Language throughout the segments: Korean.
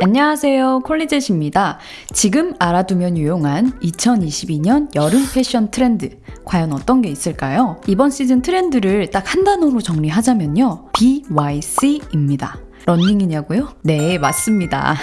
안녕하세요. 콜리젯입니다. 지금 알아두면 유용한 2022년 여름 패션 트렌드. 과연 어떤 게 있을까요? 이번 시즌 트렌드를 딱 한 단어로 정리하자면요. BYC입니다. 런닝이냐고요? 네, 맞습니다.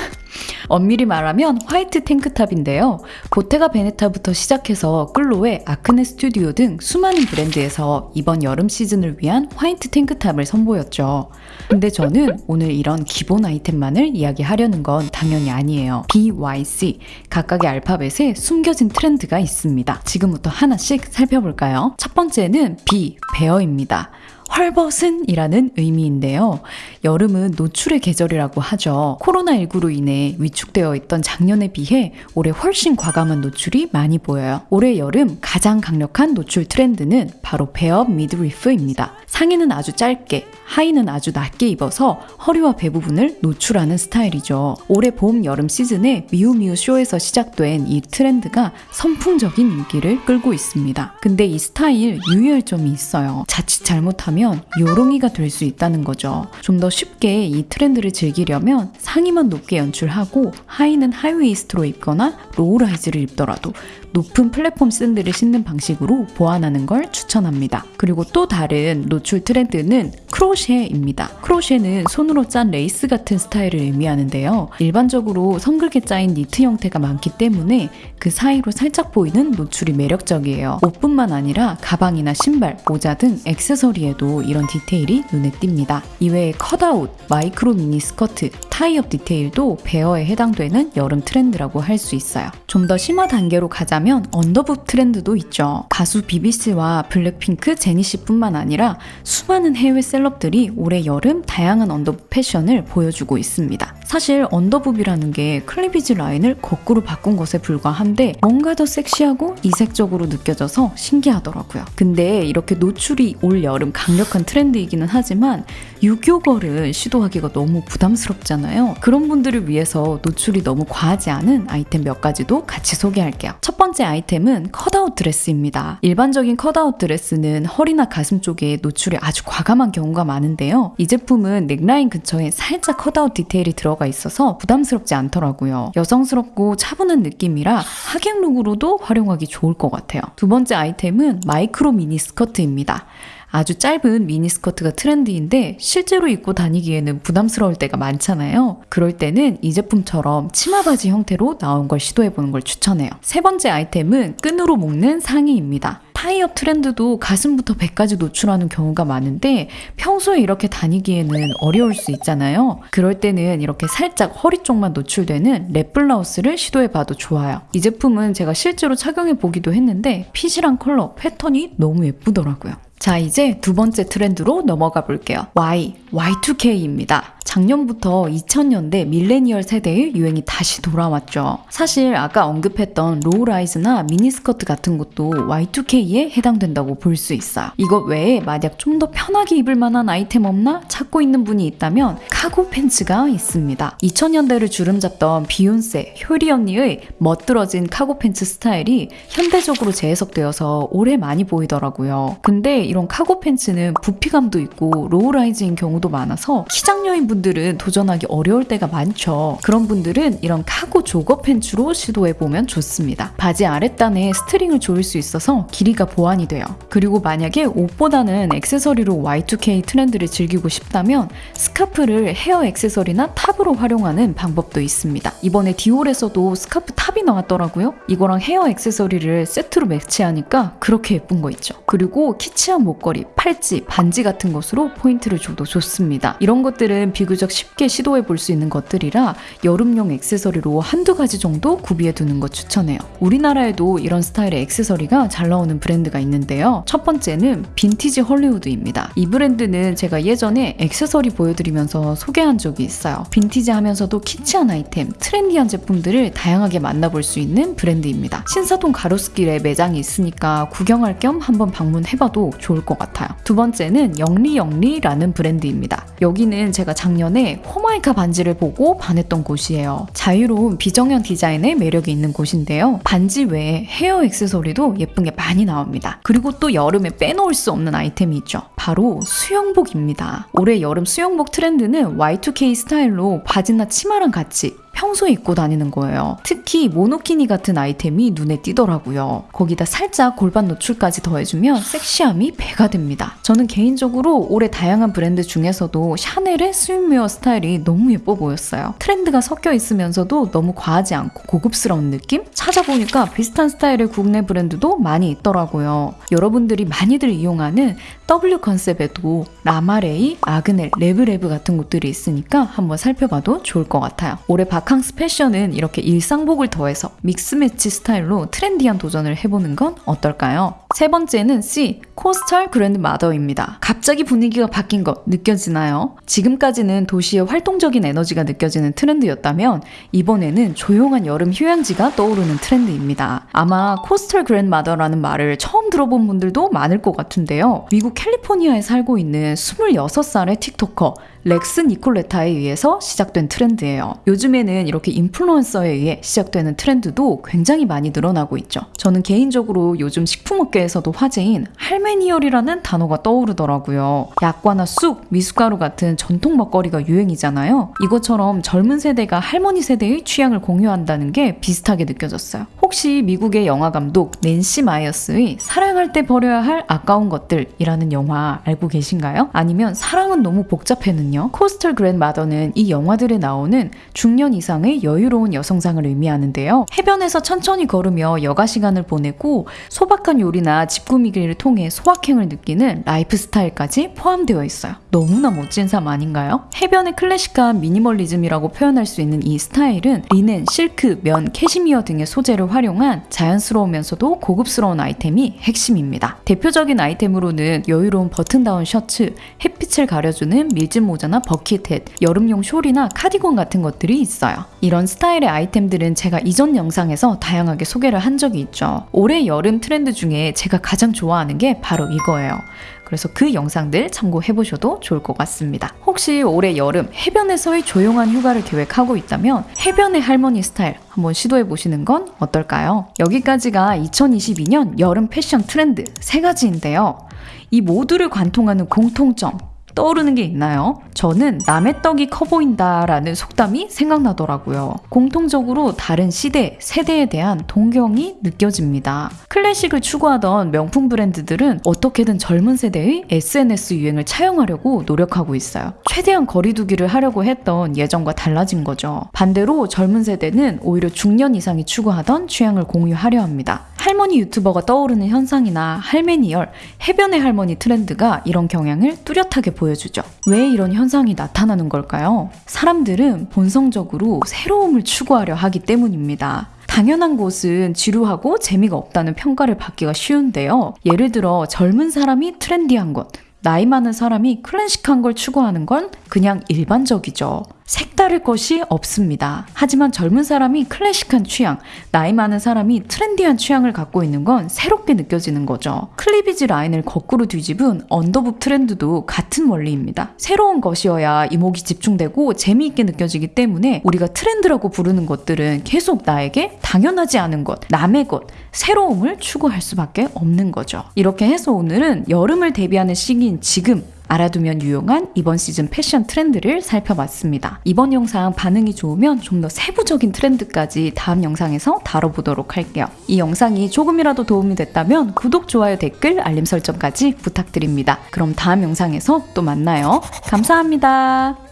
엄밀히 말하면 화이트 탱크탑인데요. 보테가 베네타부터 시작해서 끌로에 아크네 스튜디오 등 수많은 브랜드에서 이번 여름 시즌을 위한 화이트 탱크탑을 선보였죠. 근데 저는 오늘 이런 기본 아이템만을 이야기하려는 건 당연히 아니에요. BYC, 각각의 알파벳에 숨겨진 트렌드가 있습니다. 지금부터 하나씩 살펴볼까요? 첫 번째는 B, 베어입니다. 헐벗은이라는 의미인데요. 여름은 노출의 계절이라고 하죠. 코로나19로 인해 위축되어 있던 작년에 비해 올해 훨씬 과감한 노출이 많이 보여요. 올해 여름 가장 강력한 노출 트렌드는 바로 베어 미드리프입니다. 상의는 아주 짧게, 하의는 아주 낮게 입어서 허리와 배 부분을 노출하는 스타일이죠. 올해 봄, 여름 시즌에 미우미우 쇼에서 시작된 이 트렌드가 선풍적인 인기를 끌고 있습니다. 근데 이 스타일 유의할 점이 있어요. 자칫 잘못하면 요롱이가 될 수 있다는 거죠. 좀 더 쉽게 이 트렌드를 즐기려면 상의만 높게 연출하고 하의는 high waist로 입거나 low-rise를 입더라도 높은 플랫폼 샌들을 신는 방식으로 보완하는 걸 추천합니다. 그리고 또 다른 노출 트렌드는 크로셰입니다. 크로셰는 손으로 짠 레이스 같은 스타일을 의미하는데요. 일반적으로 성글게 짜인 니트 형태가 많기 때문에 그 사이로 살짝 보이는 노출이 매력적이에요. 옷뿐만 아니라 가방이나 신발, 모자 등 액세서리에도 이런 디테일이 눈에 띕니다. 이외에 cut-out, micro 미니 스커트, tie-up 디테일도 베어에 해당되는 여름 트렌드라고 할 수 있어요. 좀 더 심화 단계로 가자면 underboob 트렌드도 있죠. 가수 비비 씨와 블랙핑크 제니 씨뿐만 아니라 수많은 해외 셀럽들이 올해 여름 다양한 underboob 패션을 보여주고 있습니다. 사실 underboob이라는 게 cleavage 라인을 거꾸로 바꾼 것에 불과한데 뭔가 더 섹시하고 이색적으로 느껴져서 신기하더라고요. 근데 이렇게 노출이 올 여름 강력한 트렌드이기는 하지만 유교걸은 시도하기가 너무 부담스럽잖아요. 그런 분들을 위해서 노출이 너무 과하지 않은 아이템 몇 가지도 같이 소개할게요. 첫 번째 아이템은 cut-out 드레스입니다. 일반적인 cut-out 드레스는 허리나 가슴 쪽에 노출이 아주 과감한 경우가 많은데요. 이 제품은 넥라인 근처에 살짝 cut-out 디테일이 들어가 있어서 부담스럽지 않더라고요. 여성스럽고 차분한 느낌이라 하객 룩으로도 활용하기 좋을 것 같아요. 두 번째 아이템은 마이크로 미니 스커트입니다. 아주 짧은 미니스커트가 트렌드인데 실제로 입고 다니기에는 부담스러울 때가 많잖아요. 그럴 때는 이 제품처럼 치마 바지 형태로 나온 걸 시도해보는 걸 추천해요. 세 번째 아이템은 끈으로 묶는 상의입니다. tie-up 트렌드도 가슴부터 배까지 노출하는 경우가 많은데 평소에 이렇게 다니기에는 어려울 수 있잖아요. 그럴 때는 이렇게 살짝 허리 쪽만 노출되는 랩 블라우스를 시도해봐도 좋아요. 이 제품은 제가 실제로 착용해 보기도 했는데 핏이랑 컬러, 패턴이 너무 예쁘더라고요. 자, 이제 두 번째 트렌드로 넘어가 볼게요. Y, Y2K입니다. 작년부터 2000년대 밀레니얼 세대의 유행이 다시 돌아왔죠. 사실 아까 언급했던 low-rise나 미니스커트 같은 것도 Y2K에 해당된다고 볼 수 있어요. 이것 외에 만약 좀 더 편하게 입을 만한 아이템 없나 찾고 있는 분이 있다면 카고 팬츠가 있습니다. 2000년대를 주름잡던 비욘세, 효리 언니의 멋들어진 카고 팬츠 스타일이 현대적으로 재해석되어서 올해 많이 보이더라고요. 근데 이런 카고 팬츠는 부피감도 있고 low-rise인 경우도 많아서 키작녀인 분들은 도전하기 어려울 때가 많죠. 그런 분들은 이런 cargo jogger 팬츠로 시도해보면 좋습니다. 바지 아랫단에 스트링을 조일 수 있어서 길이가 보완이 돼요. 그리고 만약에 옷보다는 액세서리로 Y2K 트렌드를 즐기고 싶다면 스카프를 헤어 액세서리나 탑으로 활용하는 방법도 있습니다. 이번에 디올에서도 스카프 탑이 나왔더라고요. 이거랑 헤어 액세서리를 세트로 매치하니까 그렇게 예쁜 거 있죠. 그리고 키치한 목걸이, 팔찌, 반지 같은 것으로 포인트를 줘도 좋습니다. 이런 것들은 비교적 쉽게 시도해 볼 수 있는 것들이라 여름용 액세서리로 한두 가지 정도 구비해 두는 것 추천해요. 우리나라에도 이런 스타일의 액세서리가 잘 나오는 브랜드가 있는데요. 첫 번째는 빈티지 헐리우드입니다. 이 브랜드는 제가 예전에 액세서리 보여드리면서 소개한 적이 있어요. 빈티지하면서도 키치한 아이템, 트렌디한 제품들을 다양하게 만나볼 수 있는 브랜드입니다. 신사동 가로수길에 매장이 있으니까 구경할 겸 한번 방문해봐도 좋을 것 같아요. 두 번째는 영리영리라는 브랜드입니다. 여기는 제가 작년에 호마이카 반지를 보고 반했던 곳이에요. 자유로운 비정형 디자인의 매력이 있는 곳인데요. 반지 외에 헤어 액세서리도 예쁜 게 많이 나옵니다. 그리고 또 여름에 빼놓을 수 없는 아이템이 있죠. 바로 수영복입니다. 올해 여름 수영복 트렌드는 Y2K 스타일로 바지나 치마랑 같이 평소에 입고 다니는 거예요. 특히 모노키니 같은 아이템이 눈에 띄더라고요. 거기다 살짝 골반 노출까지 더해주면 섹시함이 배가 됩니다. 저는 개인적으로 올해 다양한 브랜드 중에서도 샤넬의 스윙웨어 스타일이 너무 예뻐 보였어요. 트렌드가 섞여 있으면서도 너무 과하지 않고 고급스러운 느낌? 찾아보니까 비슷한 스타일의 국내 브랜드도 많이 있더라고요. 여러분들이 많이들 이용하는 W 컨셉에도 라마레이, 아그넬, 레브레브 같은 곳들이 있으니까 한번 살펴봐도 좋을 것 같아요. 올해 바캉스 패션은 이렇게 일상복을 더해서 mix match 스타일로 트렌디한 도전을 해보는 건 어떨까요? 세 번째는 C, coastal grandmother입니다. 갑자기 분위기가 바뀐 것 느껴지나요? 지금까지는 도시의 활동적인 에너지가 느껴지는 트렌드였다면 이번에는 조용한 여름 휴양지가 떠오르는 트렌드입니다. 아마 coastal grandmother라는 말을 처음 들어본 분들도 많을 것 같은데요. 미국 캘리포니아에 살고 있는 26살의 TikToker 렉스 니콜레타에 의해서 시작된 트렌드예요. 요즘에는 이렇게 인플루언서에 의해 시작되는 트렌드도 굉장히 많이 늘어나고 있죠. 저는 개인적으로 요즘 식품업계에서도 화제인 할매니얼이라는 단어가 떠오르더라고요. 약과나 쑥, 미숫가루 같은 전통 먹거리가 유행이잖아요. 이것처럼 젊은 세대가 할머니 세대의 취향을 공유한다는 게 비슷하게 느껴졌어요. 혹시 미국의 영화 감독 낸시 마이어스의 사랑할 때 버려야 할 아까운 것들이라는 영화 알고 계신가요? 아니면 사랑은 너무 복잡해는요? coastal grandmother는 이 영화들에 나오는 중년 이상의 여유로운 여성상을 의미하는데요. 해변에서 천천히 걸으며 여가 시간을 보내고 소박한 요리나 집 꾸미기를 통해 소확행을 느끼는 라이프 스타일까지 포함되어 있어요. 너무나 멋진 삶 아닌가요? 해변의 클래식한 미니멀리즘이라고 표현할 수 있는 이 스타일은 리넨, 실크, 면, 캐시미어 등의 소재를 활용한 자연스러우면서도 고급스러운 아이템이 핵심입니다. 대표적인 아이템으로는 여유로운 버튼다운 셔츠, 햇빛을 가려주는 밀짚 모자나 bucket hat, 여름용 숄이나 카디건 같은 것들이 있어요. 이런 스타일의 아이템들은 제가 이전 영상에서 다양하게 소개를 한 적이 있죠. 올해 여름 트렌드 중에 제가 가장 좋아하는 게 바로 이거예요. 그래서 그 영상들 참고해 보셔도 좋을 것 같습니다. 혹시 올해 여름 해변에서의 조용한 휴가를 계획하고 있다면 해변의 할머니 스타일 한번 시도해 보시는 건 어떨까요? 여기까지가 2022년 여름 패션 트렌드 세 가지인데요. 이 모두를 관통하는 공통점 떠오르는 게 있나요? 저는 남의 떡이 커 보인다라는 속담이 생각나더라고요. 공통적으로 다른 시대, 세대에 대한 동경이 느껴집니다. 클래식을 추구하던 명품 브랜드들은 어떻게든 젊은 세대의 SNS 유행을 차용하려고 노력하고 있어요. 최대한 거리두기를 하려고 했던 예전과 달라진 거죠. 반대로 젊은 세대는 오히려 중년 이상이 추구하던 취향을 공유하려 합니다. 할머니 유튜버가 떠오르는 현상이나 할매니얼, 해변의 할머니 트렌드가 이런 경향을 뚜렷하게 보여주죠. 왜 이런 현상이 나타나는 걸까요? 사람들은 본성적으로 새로움을 추구하려 하기 때문입니다. 당연한 것은 지루하고 재미가 없다는 평가를 받기가 쉬운데요. 예를 들어 젊은 사람이 트렌디한 것, 나이 많은 사람이 클래식한 걸 추구하는 건 그냥 일반적이죠. 색다를 것이 없습니다. 하지만 젊은 사람이 클래식한 취향, 나이 많은 사람이 트렌디한 취향을 갖고 있는 건 새롭게 느껴지는 거죠. cleavage 라인을 거꾸로 뒤집은 underboob 트렌드도 같은 원리입니다. 새로운 것이어야 이목이 집중되고 재미있게 느껴지기 때문에 우리가 트렌드라고 부르는 것들은 계속 나에게 당연하지 않은 것, 남의 것, 새로움을 추구할 수밖에 없는 거죠. 이렇게 해서 오늘은 여름을 대비하는 시기인 지금 알아두면 유용한 이번 시즌 패션 트렌드를 살펴봤습니다. 이번 영상 반응이 좋으면 좀 더 세부적인 트렌드까지 다음 영상에서 다뤄보도록 할게요. 이 영상이 조금이라도 도움이 됐다면 구독, 좋아요, 댓글, 알림 설정까지 부탁드립니다. 그럼 다음 영상에서 또 만나요. 감사합니다.